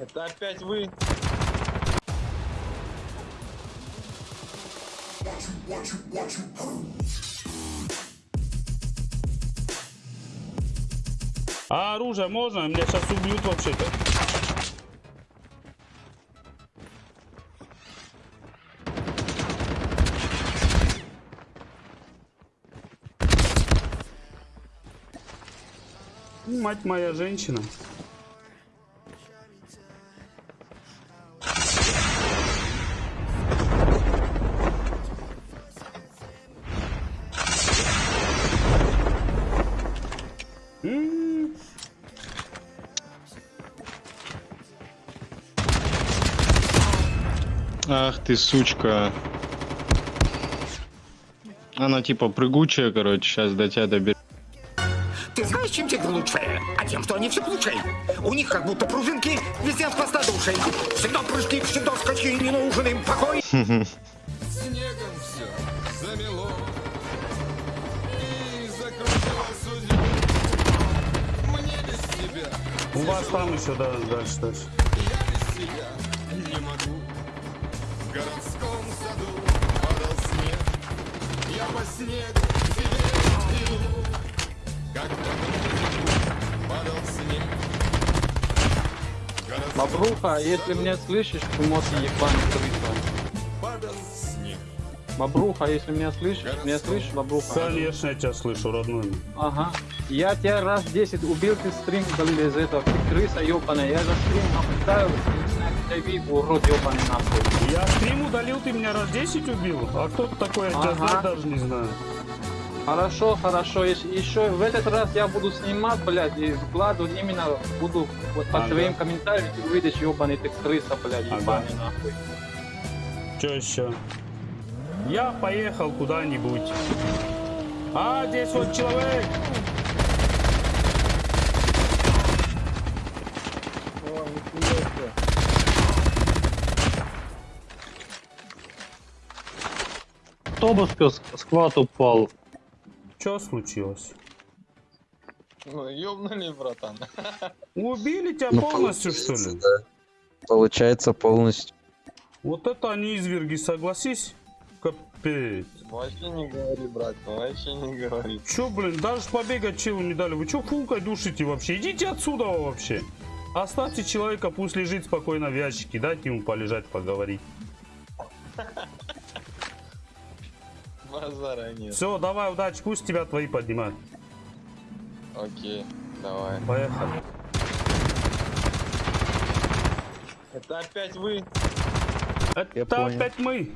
Это опять вы? А оружие можно? Меня сейчас убьют вообще-то. Мать моя женщина. Ах ты, сучка. Она типа прыгучая, короче, сейчас до тебя доберет. Ты знаешь, чем тигры лучше? А тем, что они все лучше. У них как будто пружинки везде с хвоста душей. Всегда прыжки, всегда скачки, не нужен им покой. Снегом все замело И закрутила судьбу Мне без тебя У вас там еще да, дальше, дальше. Я без тебя Мабруха, если меня слышишь, ты можешь ебаный крыса. Мабруха, если меня слышишь, меня слышишь, Мабруха? Конечно, я тебя слышу, родной. Ага. Я тебя раз 10 убил, ты стрим удалил из этого. Ты крыса ебаная. Я за стрим наблюдаю, ты урод ебаный нахуй. Я стрим удалил, ты меня раз 10 убил? А кто такой, я Ага. даже не знаю. Хорошо, хорошо. Ещ- Еще в этот раз я буду снимать, блядь, и вкладывать именно буду вот по Ага. твоим комментариям, ты увидишь ебаный ты крыса, блядь, Ага. ебаный нахуй. Че еще? Я поехал куда-нибудь. А, здесь вот человек. Автобус сквад упал. Что случилось? Ну, ёбнули, братан. Убили тебя Ну, полностью, что ли? да. Получается полностью. Вот это они изверги, согласись? Капец. Вообще не говори, брат, вообще не говори. Чё, блин, даже побегать челу не дали. Вы чё фулкой душите вообще? Идите отсюда вообще. Оставьте человека, пусть лежит спокойно в ящике. Дайте ему полежать, поговорить. Базара нет. Все, давай, удачи, пусть тебя твои поднимают. Окей, давай. Поехали. Это опять вы? Это опять мы.